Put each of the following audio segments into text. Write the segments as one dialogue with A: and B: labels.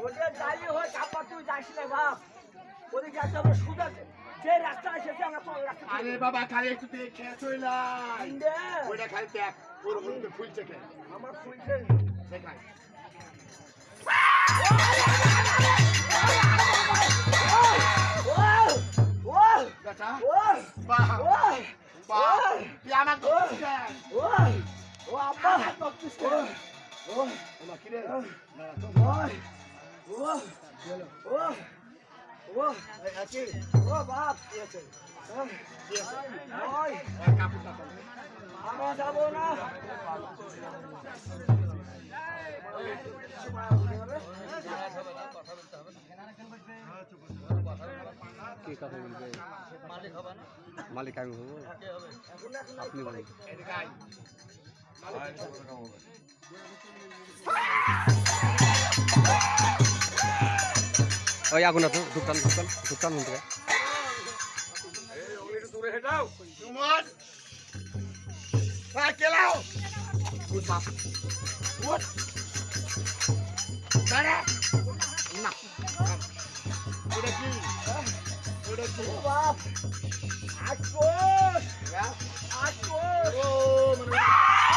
A: ওদের যাই হয় কাপড় তুই যাস না বাপ ওদিকে একটা আমরা সুদা যে রাস্তা এসেছে আমরা তো রাস্তা
B: আরে বাবা খালি একটু দেখে চইলাই
A: দে।
B: খালি দেখ ওর মধ্যে ফুলছে।
A: আমার খুলছে
B: দেখাই
A: ও
B: বাহ
A: ও
B: বাহ তুই আমার করছিস কেন?
A: ও ও আব্বা
B: আমার করছিস কেন? ও আমার কি রে না তো
A: ও ও ও
B: এই আছে
A: ও বাপ
B: কি আছে
A: ওই
B: কি আছে
A: ওই
B: এই কাপড়টা তো
A: আমরা যাব না
C: কে কথা বলবে মালিক আমি হব আপনি বলুন
B: এদিকে আয়
C: ওই আগুন আছে ঢুকতাম ঢুকতাম ঢুকতাম থেকে
B: সুমন হ্যাঁ কেলাও উঠ বাপ উঠ দাঁড়া না ওটা কি? ওটা কি?
A: বাপ আটকোষ
B: হ্যাঁ?
A: আটকোষ
B: ও মানে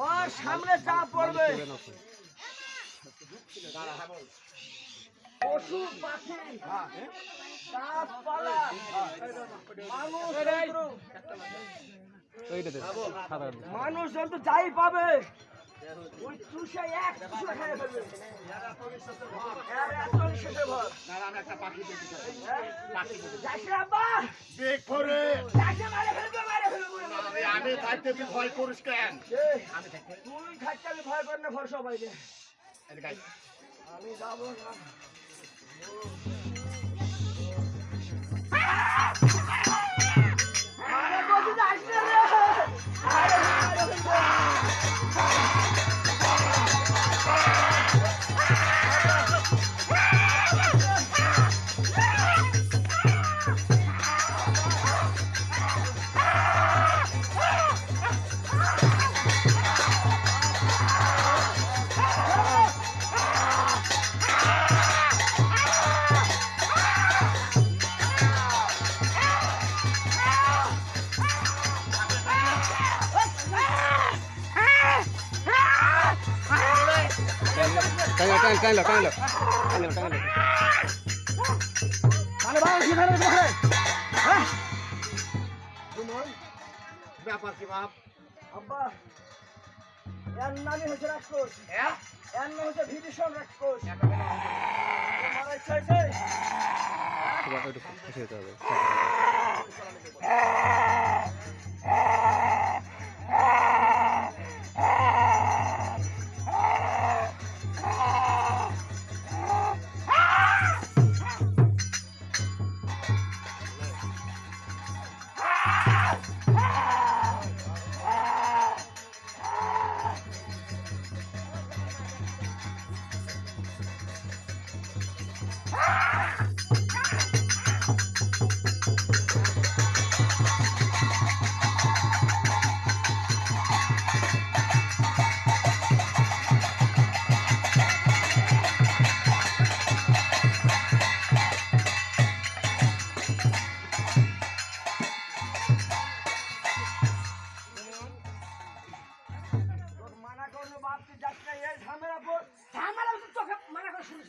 A: ওর সামনে চাপ পড়বে
B: দাঁড়া বল
A: পশু পাখি গাছপালা মানুষ মানুষ যাই পাবে
B: আমি থাকতে তুই ভয় করিস কেন
A: তুই থাকতে আমি ভয় করি না ভর সবাইকে আমি যাব না আরে যাস না রে। ফেলে দেবো হ্যাঁ
B: সুমন ব্যাপার কি বাপ
A: আব্বা এর নামই হচ্ছে রাক্ষস এর নাম হচ্ছে ভীষণ রাক্ষস আমার ইচ্ছা হয়েছে
C: খুশি হতে হবে
A: মানা করল বাপ তুই তোকে মানা করে শুনিস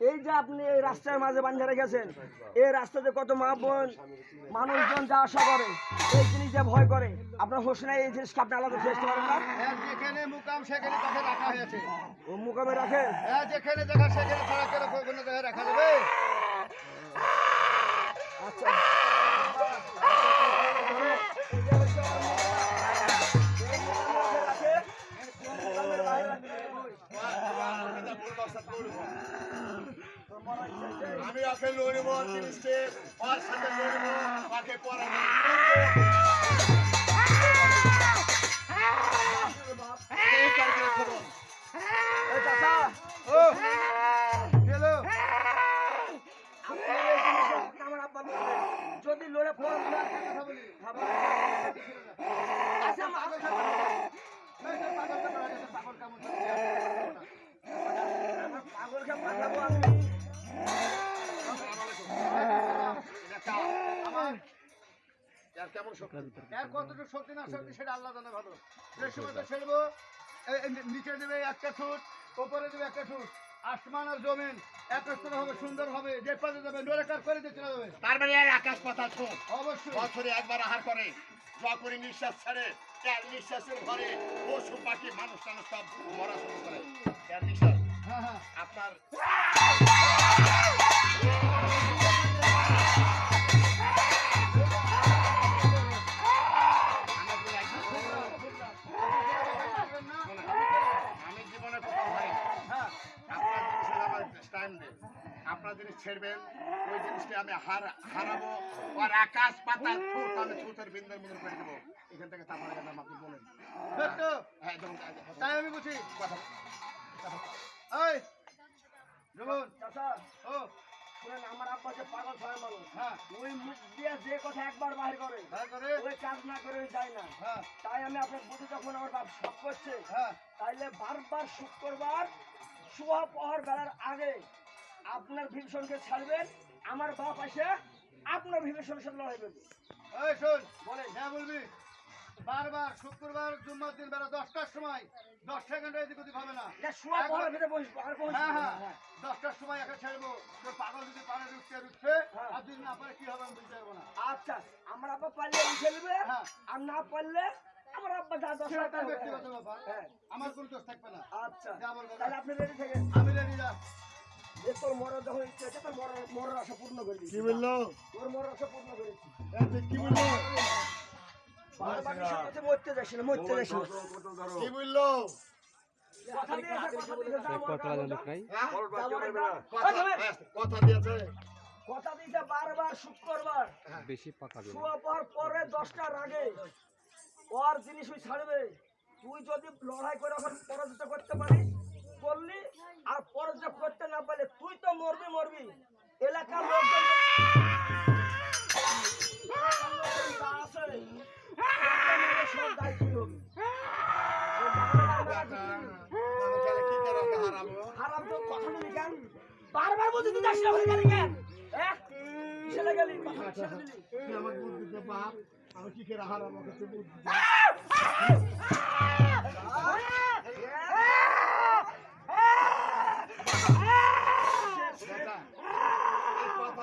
A: এই যে আপনি এই রাস্তার মাঝে বান্ধে রেখেছেন এই রাস্তাতে কত মা বোন মানুষজন যা আশা করে এই জিনিস যে ভয় করে। আপনার হোসেনা এই জিনিসকে আপনি আলাদা চেষ্টা করেন না।
D: হ্যাঁ যেখানে মুকাম সেখানে তাকে রাখা হয়েছে।
A: ও মুকামে রাখে?
D: হ্যাঁ যেখানে দেখা সেখানে ছাড়া কেন কোনো জায়গায় রাখা যাবে।
A: আচ্ছা।
D: আমি ওকে লড়িব তিরিশকে পাঁচ সাথে লড়িব ওকে পরে শক্তি। এর কতটুকু শক্তি না শক্তি সেটা আল্লাহ জানে ভালো। যে সময় তো ছেড়বো নিচে দেবে একটা ফুট উপরে দেবে একটা ফুট। আসমান আর জমিন একত্র হবে সুন্দর হবে। যে পাশে যাবে নোরেকার করে দিয়ে চলে যাবে।
B: তার মানে আকাশ পাতাল ছোট
D: অবশ্যই।
B: বছরে একবার আহার করে নিঃশ্বাস ছাড়ে তার নিঃশ্বাসের ঘরে পশু পাখি মানুষ টানুষ সব মরা শুরু করে। তার নিঃশ্বাস।
D: হ্যাঁ হ্যাঁ।
B: আপনার আপনার জিনিস ছেড়বেন ওই জিনিসটা আমি হারাবো। আর আকাশ পাতাল থুত আমি থুতের বিন্দুর মধ্যে করে দেবো। এখান থেকে তারপরে গেলাম আপনি বলেন। হ্যাঁ
D: তাই আমি বুঝি।
B: কথা
D: ও।
A: শুনেন আমার আব্বা যে পাগল ছয় মানুষ।
D: হ্যাঁ।
A: ওই মুখ দিয়ে যে কথা একবার বাহির করে
D: করে?
A: ওই কাজ না করে যায় না।
D: হ্যাঁ।
A: তাই আমি আপনার বুঝি যখন আমার বাপ সব করছে
D: হ্যাঁ।
A: তাইলে বারবার শুক্রবার পহর বেলার আগে আপনার ভীষণকে ছাড়বেন আমার বাপ এসে আপনার ভীষণের সাথে লড়াই করবে।
D: এই শোন
A: বলেন।
D: হ্যাঁ বলবি। বারবার শুক্রবার জুম্মার দিন বেলা দশটার সময় এদিক ওদিক হবে না। হ্যাঁ হ্যাঁ। দশটার সময় একে ছাড়বো। পাগল যদি পারে উঠতে উঠছে
A: হ্যাঁ।
D: আর যদি না পারে কি হবে আমি বুঝতে পারব না।
A: আচ্ছা আমার আব্বা পারলে উঠে নেবে
D: হ্যাঁ।
A: আর না পারলে আমার আব্বা যা দশ
D: ব্যক্তিগত ব্যাপার।
A: হ্যাঁ।
D: আমার কোনো দোষ থাকবে না।
A: আচ্ছা।
D: যা বলব
A: তাহলে আপনি রেডি থেকে
D: আমি রেডি যে
A: তোর মরার যখন ইচ্ছে আছে তোর মরার মরার আশা পূর্ণ করে দিচ্ছি
D: বলল?
A: তোর মরার আশা পূর্ণ করেছি।
D: কি বলল?
A: বারবার কিছু কাছে মরতে যাস না মরতে যাস না।
D: কি বলল?
A: কথা দিয়েছে কথা দিয়েছে
D: হ্যাঁ, কথা দিয়েছে
A: বারবার শুক্রবার।
C: বেশি পাকাবে না
A: পর পরে দশটার আগে ওর জিনিস ওই ছাড়বে। তুই যদি লড়াই করে ওখানে পরাজিত করতে পারিস করলি আর পরাজিত করতে না পারলে তুই তো মরবি মরবি এলাকার লোকজন হারাম বারবার বলছি তুই যাস না ওখানে গেলি কেন হ্যাঁ গেলি কথা কিসে দিলি
D: তুই আমাকে বুদ্ধি দে বাপ আমি কি করে ওকে তুই বুদ্ধি দে।
B: বেটা, এই কথা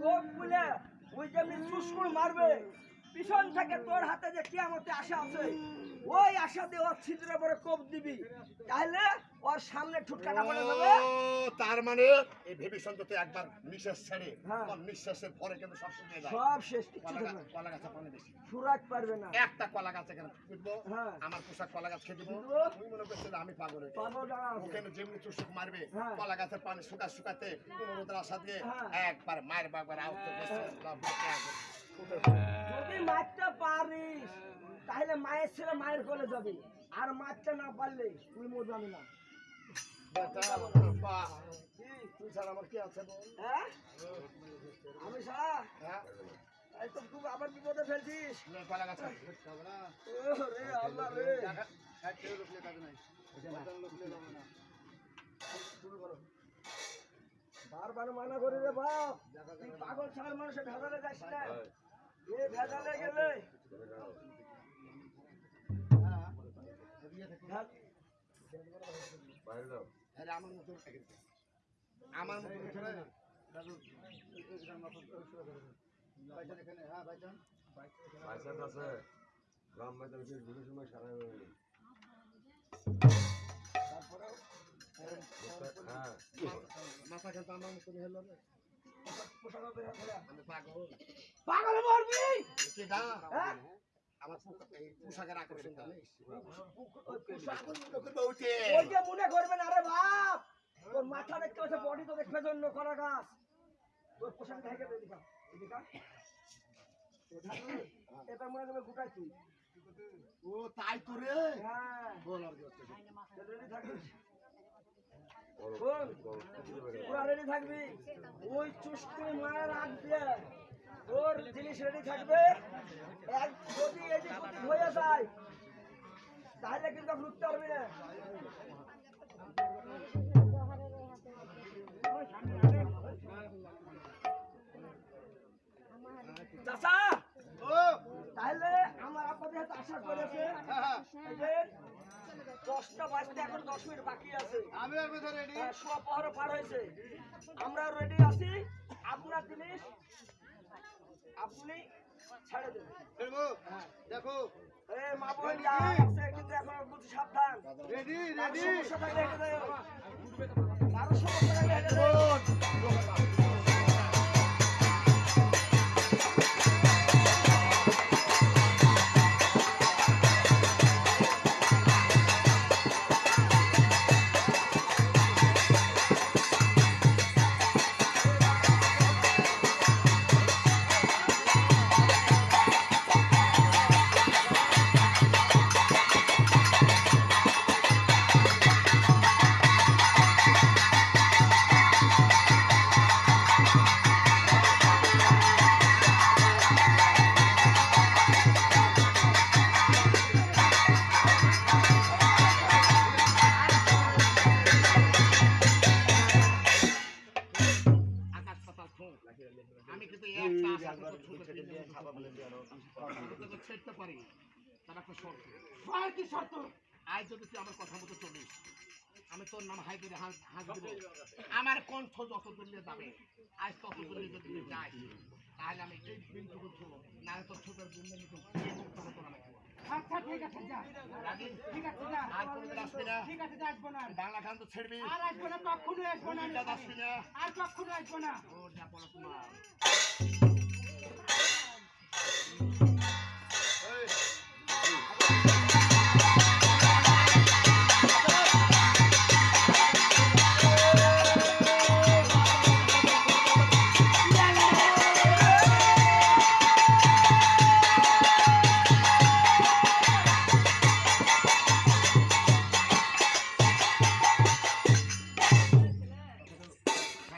A: তোর খুলে ওই যেমনি চুসকুর মারবে, পিছন থেকে তোর হাতে যে কিয়ামতে আশা আছে, ওই আশা দিয়ে ওর ছিদ্রের পরে কোপ দিবি। তাহলে ওর সামনে ঠুটকাটা পড়ে যাবে
B: তার মানে এই ভীষণ তো একবার নিঃশ্বাস ছেড়ে
A: হ্যাঁ।
B: নিঃশ্বাসের পরে কিন্তু সব যায়
A: সব শেষ
B: কলা
A: থাকবে
B: কলা গাছে পানি বেশি
A: সুরাজ পারবে না
B: একটা কলা গাছ এখানে ফুটবো
A: হ্যাঁ।
B: আমার পোশাক কলা গাছ খেয়ে দিব। তুই মনে আমি পাগল
A: পাগল
B: ওখানে যেমনি চুষুক মারবে
A: হ্যাঁ।
B: কলা গাছের পানি শুকা শুকাতে কোনো রোদের আশা দিয়ে। একবার মায়ের বাবার আউট
A: যদি মারতে পারিস তাহলে মায়ের ছেলে মায়ের কোলে যাবে আর মারতে না পারলে তুই মরবি না?
D: তুই ছাড়া আমার কি আছে
A: আমি
D: হ্যাঁ?
A: তো আবার বিপদে ফেলছিস। বারবার মানা করি রে বাপ তুই পাগল ছাগল মানুষের ভেজালে যাস না এ ভেজালে গেলে
D: হ্যাঁ, এদিকে
B: আরে আমার মতো। আমার মতো
D: করো। হ্যাঁ,
B: মাথা খেলতে আমার মতো হলো রে।
A: পোশাক হবে না,
B: পাগল
A: পাগল মরবি?
B: আমার এই পোশাকের আকর্ষণ
A: মনে বাপ। তোর মাথা দেখতে পাচ্ছে বডি তো দেখবে জন্য করা গাছ। তোর পোশাক ঢেকে দে দিকা দিকা এটা মনে করবে গুটাই তুই
B: ও তাই তো রে।
A: হ্যাঁ।
B: বল আর কি
A: থাকিস? শোন, পুরা রেডি থাকবি? ওই চুষ্টি মায়ের আগ দিয়ে তোর জিনিস রেডি থাকবে। এক যদি এদিক ওদিক হয়ে যায় তাহলে কিন্তু লুটতে পারবি না।
D: ও,
A: তাহলে আমার আপনাদের আশা করেছে দশটা বাজতে এখন দশ মিনিট বাকি আছে।
D: ready।
A: হ্যাঁ, পার হয়েছে। আমরা রেডি আছি। আপনার জিনিস আপনি ছেড়ে দেবেন।
D: ফেলব? দেখো,
A: এ মা বোন আছে কিন্তু এখন বুঝি সাবধান। Ready
D: ready.
A: সমস্যা থাকলে হেঁটে যাও কারও সমস্যা থাকলে হেঁটে যাও আর কি শর্ত?
B: আজ যদি তুই আমার কথা মতো চলিস আমি তোর নাম হাই করে হাঁস দিব। আমার কণ্ঠ যত দূরে যাবে আজ তত দূরে যদি তুই যাই তাহলে আমি এই বিন্দুকে ছোড়ো না তোর ছোটের বিন্দু মতো মুক্ত হতো না
E: আচ্ছা ঠিক আছে যা। ঠিক আছে যা।
B: আর কোনোদিন আসবি না।
E: ঠিক আছে আসব না।
B: বাংলা খান তো ছেড়বি।
E: আর আসব না কখনোই আসব না। আমি
B: আসবি না।
E: আর কখনো আসব না।
B: ও যা পড়াশোনা